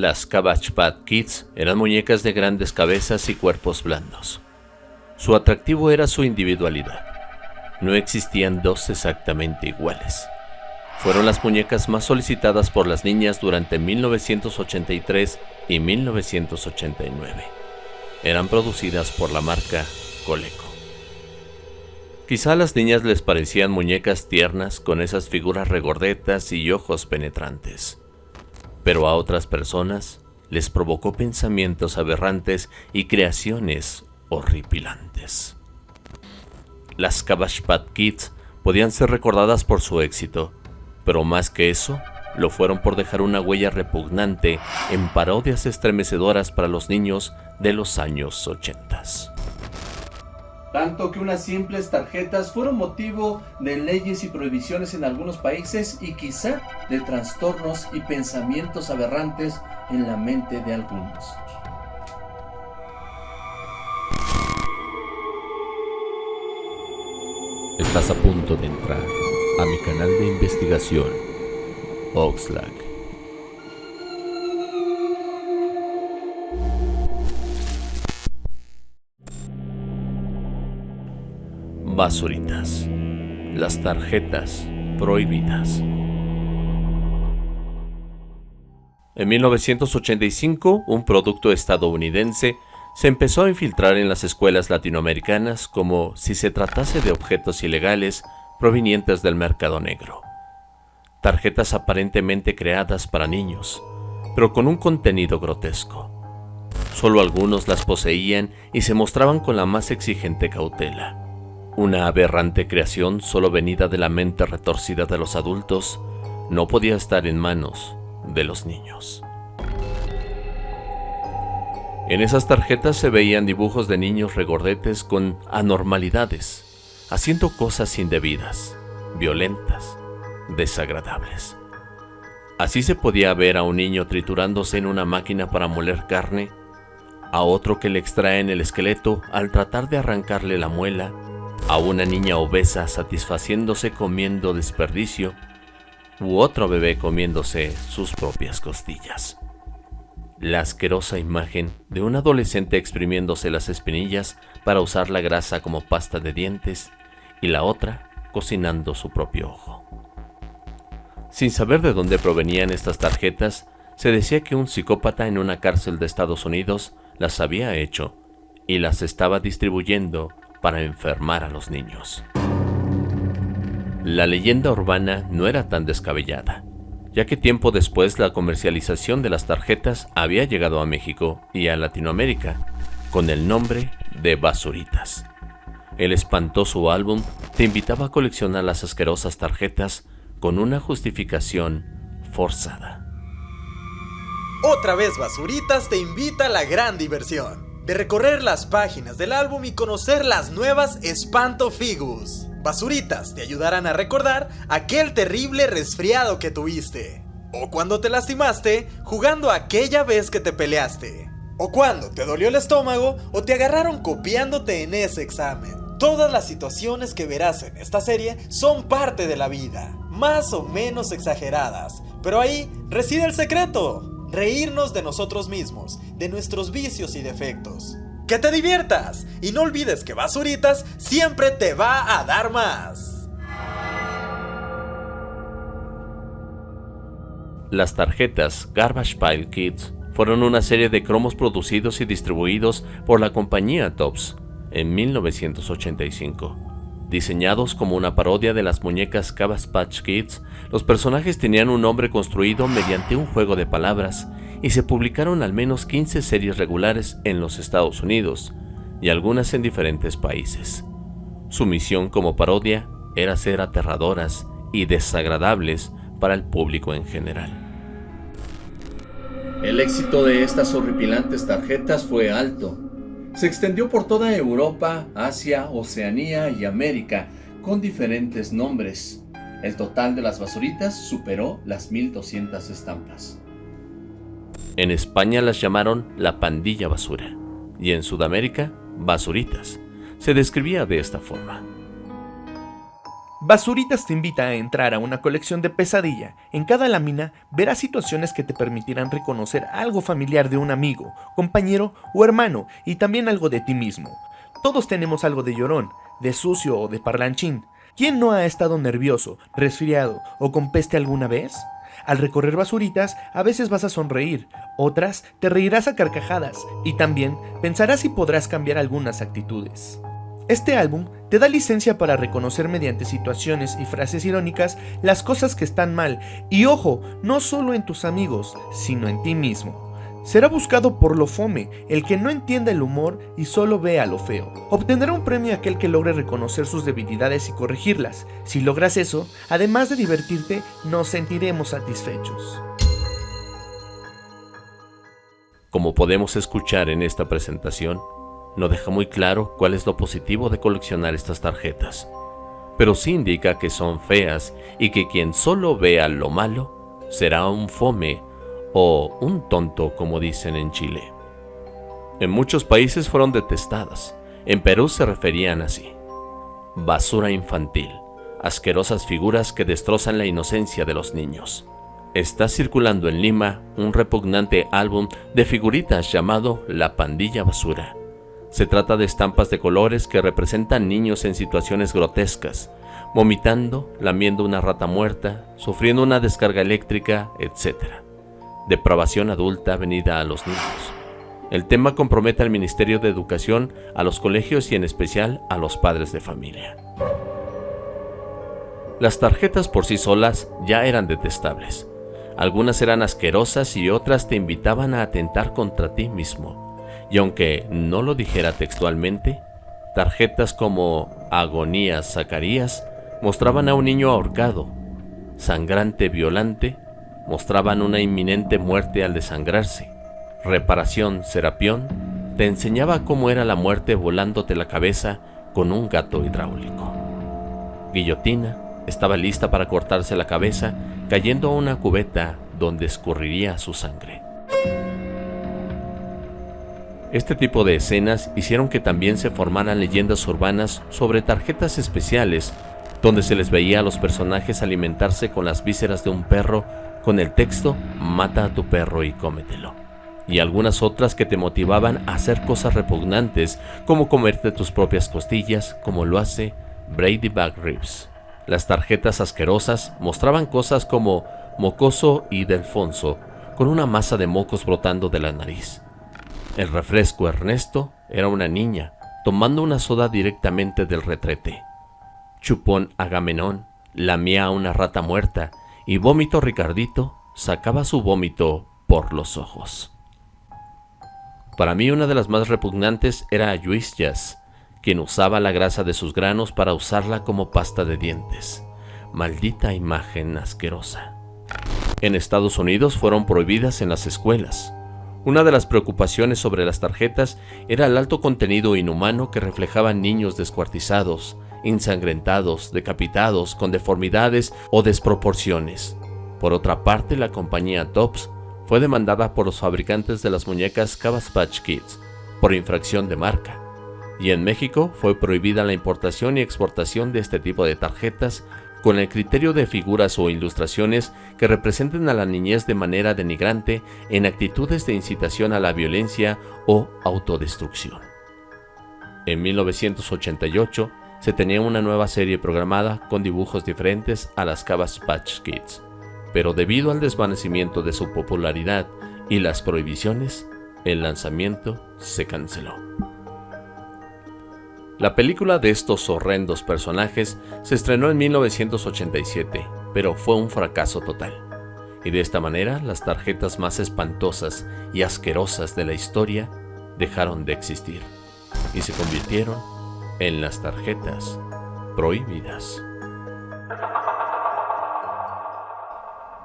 Las Cabbage Patch Kids eran muñecas de grandes cabezas y cuerpos blandos. Su atractivo era su individualidad. No existían dos exactamente iguales. Fueron las muñecas más solicitadas por las niñas durante 1983 y 1989. Eran producidas por la marca Coleco. Quizá a las niñas les parecían muñecas tiernas con esas figuras regordetas y ojos penetrantes, pero a otras personas les provocó pensamientos aberrantes y creaciones horripilantes. Las Cabbage Kids podían ser recordadas por su éxito, pero más que eso, lo fueron por dejar una huella repugnante en parodias estremecedoras para los niños de los años 80 tanto que unas simples tarjetas fueron motivo de leyes y prohibiciones en algunos países y quizá de trastornos y pensamientos aberrantes en la mente de algunos. Estás a punto de entrar a mi canal de investigación, Oxlack. Basuritas, las tarjetas prohibidas. En 1985, un producto estadounidense se empezó a infiltrar en las escuelas latinoamericanas como si se tratase de objetos ilegales provenientes del mercado negro. Tarjetas aparentemente creadas para niños, pero con un contenido grotesco. Solo algunos las poseían y se mostraban con la más exigente cautela. Una aberrante creación solo venida de la mente retorcida de los adultos no podía estar en manos de los niños. En esas tarjetas se veían dibujos de niños regordetes con anormalidades, haciendo cosas indebidas, violentas, desagradables. Así se podía ver a un niño triturándose en una máquina para moler carne, a otro que le extraen el esqueleto al tratar de arrancarle la muela a una niña obesa satisfaciéndose comiendo desperdicio, u otro bebé comiéndose sus propias costillas. La asquerosa imagen de un adolescente exprimiéndose las espinillas para usar la grasa como pasta de dientes y la otra cocinando su propio ojo. Sin saber de dónde provenían estas tarjetas, se decía que un psicópata en una cárcel de Estados Unidos las había hecho y las estaba distribuyendo para enfermar a los niños. La leyenda urbana no era tan descabellada, ya que tiempo después la comercialización de las tarjetas había llegado a México y a Latinoamérica con el nombre de Basuritas. El espantoso álbum te invitaba a coleccionar las asquerosas tarjetas con una justificación forzada. Otra vez Basuritas te invita a la gran diversión de recorrer las páginas del álbum y conocer las nuevas Espanto Figus. Basuritas te ayudarán a recordar aquel terrible resfriado que tuviste. O cuando te lastimaste jugando aquella vez que te peleaste. O cuando te dolió el estómago o te agarraron copiándote en ese examen. Todas las situaciones que verás en esta serie son parte de la vida, más o menos exageradas, pero ahí reside el secreto reírnos de nosotros mismos, de nuestros vicios y defectos. Que te diviertas y no olvides que Basuritas siempre te va a dar más. Las tarjetas Garbage Pile Kids fueron una serie de cromos producidos y distribuidos por la compañía Tops en 1985. Diseñados como una parodia de las muñecas Cabbage Patch Kids, los personajes tenían un nombre construido mediante un juego de palabras y se publicaron al menos 15 series regulares en los Estados Unidos y algunas en diferentes países. Su misión como parodia era ser aterradoras y desagradables para el público en general. El éxito de estas horripilantes tarjetas fue alto, se extendió por toda Europa, Asia, Oceanía y América, con diferentes nombres. El total de las basuritas superó las 1200 estampas. En España las llamaron la pandilla basura y en Sudamérica basuritas. Se describía de esta forma. Basuritas te invita a entrar a una colección de pesadilla. En cada lámina verás situaciones que te permitirán reconocer algo familiar de un amigo, compañero o hermano y también algo de ti mismo. Todos tenemos algo de llorón, de sucio o de parlanchín. ¿Quién no ha estado nervioso, resfriado o con peste alguna vez? Al recorrer basuritas, a veces vas a sonreír, otras te reirás a carcajadas y también pensarás si podrás cambiar algunas actitudes. Este álbum te da licencia para reconocer mediante situaciones y frases irónicas las cosas que están mal, y ojo, no solo en tus amigos, sino en ti mismo. Será buscado por lo fome, el que no entienda el humor y solo vea lo feo. Obtendrá un premio aquel que logre reconocer sus debilidades y corregirlas. Si logras eso, además de divertirte, nos sentiremos satisfechos. Como podemos escuchar en esta presentación, no deja muy claro cuál es lo positivo de coleccionar estas tarjetas, pero sí indica que son feas y que quien solo vea lo malo será un fome o un tonto como dicen en Chile. En muchos países fueron detestadas, en Perú se referían así. Basura infantil, asquerosas figuras que destrozan la inocencia de los niños. Está circulando en Lima un repugnante álbum de figuritas llamado La Pandilla Basura, se trata de estampas de colores que representan niños en situaciones grotescas, vomitando, lamiendo una rata muerta, sufriendo una descarga eléctrica, etc. Depravación adulta venida a los niños. El tema compromete al Ministerio de Educación, a los colegios y en especial a los padres de familia. Las tarjetas por sí solas ya eran detestables. Algunas eran asquerosas y otras te invitaban a atentar contra ti mismo y aunque no lo dijera textualmente, tarjetas como Agonías Zacarías mostraban a un niño ahorcado, sangrante violante, mostraban una inminente muerte al desangrarse. Reparación Serapión te enseñaba cómo era la muerte volándote la cabeza con un gato hidráulico. Guillotina estaba lista para cortarse la cabeza cayendo a una cubeta donde escurriría su sangre. Este tipo de escenas hicieron que también se formaran leyendas urbanas sobre tarjetas especiales, donde se les veía a los personajes alimentarse con las vísceras de un perro con el texto Mata a tu perro y cómetelo. Y algunas otras que te motivaban a hacer cosas repugnantes, como comerte tus propias costillas, como lo hace Brady Back Ribs. Las tarjetas asquerosas mostraban cosas como Mocoso y Delfonso, con una masa de mocos brotando de la nariz el refresco Ernesto era una niña, tomando una soda directamente del retrete. Chupón Agamenón lamía a una rata muerta y Vómito Ricardito sacaba su vómito por los ojos. Para mí una de las más repugnantes era Jazz, quien usaba la grasa de sus granos para usarla como pasta de dientes. Maldita imagen asquerosa. En Estados Unidos fueron prohibidas en las escuelas. Una de las preocupaciones sobre las tarjetas era el alto contenido inhumano que reflejaban niños descuartizados, ensangrentados, decapitados, con deformidades o desproporciones. Por otra parte, la compañía Tops fue demandada por los fabricantes de las muñecas Cabbage Kids por infracción de marca, y en México fue prohibida la importación y exportación de este tipo de tarjetas con el criterio de figuras o ilustraciones que representen a la niñez de manera denigrante en actitudes de incitación a la violencia o autodestrucción. En 1988 se tenía una nueva serie programada con dibujos diferentes a las Cabbage Patch Kids, pero debido al desvanecimiento de su popularidad y las prohibiciones, el lanzamiento se canceló. La película de estos horrendos personajes se estrenó en 1987, pero fue un fracaso total. Y de esta manera las tarjetas más espantosas y asquerosas de la historia dejaron de existir y se convirtieron en las tarjetas prohibidas.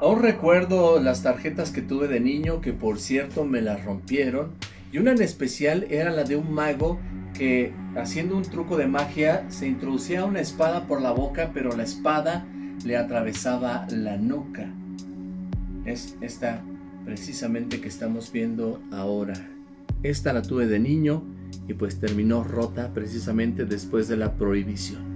Aún recuerdo las tarjetas que tuve de niño que por cierto me las rompieron y una en especial era la de un mago haciendo un truco de magia se introducía una espada por la boca, pero la espada le atravesaba la nuca. Es esta precisamente que estamos viendo ahora. Esta la tuve de niño y pues terminó rota precisamente después de la prohibición.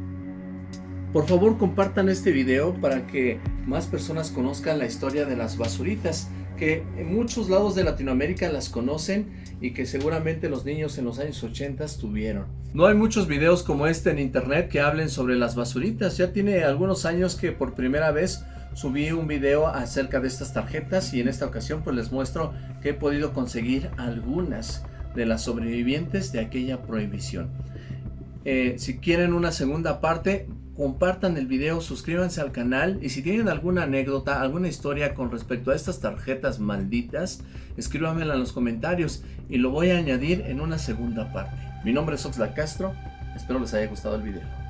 Por favor compartan este video para que más personas conozcan la historia de las basuritas que en muchos lados de Latinoamérica las conocen y que seguramente los niños en los años 80 tuvieron. No hay muchos videos como este en internet que hablen sobre las basuritas. Ya tiene algunos años que por primera vez subí un video acerca de estas tarjetas y en esta ocasión pues les muestro que he podido conseguir algunas de las sobrevivientes de aquella prohibición. Eh, si quieren una segunda parte, compartan el video, suscríbanse al canal y si tienen alguna anécdota, alguna historia con respecto a estas tarjetas malditas, escríbanmela en los comentarios y lo voy a añadir en una segunda parte. Mi nombre es Oxlack Castro, espero les haya gustado el video.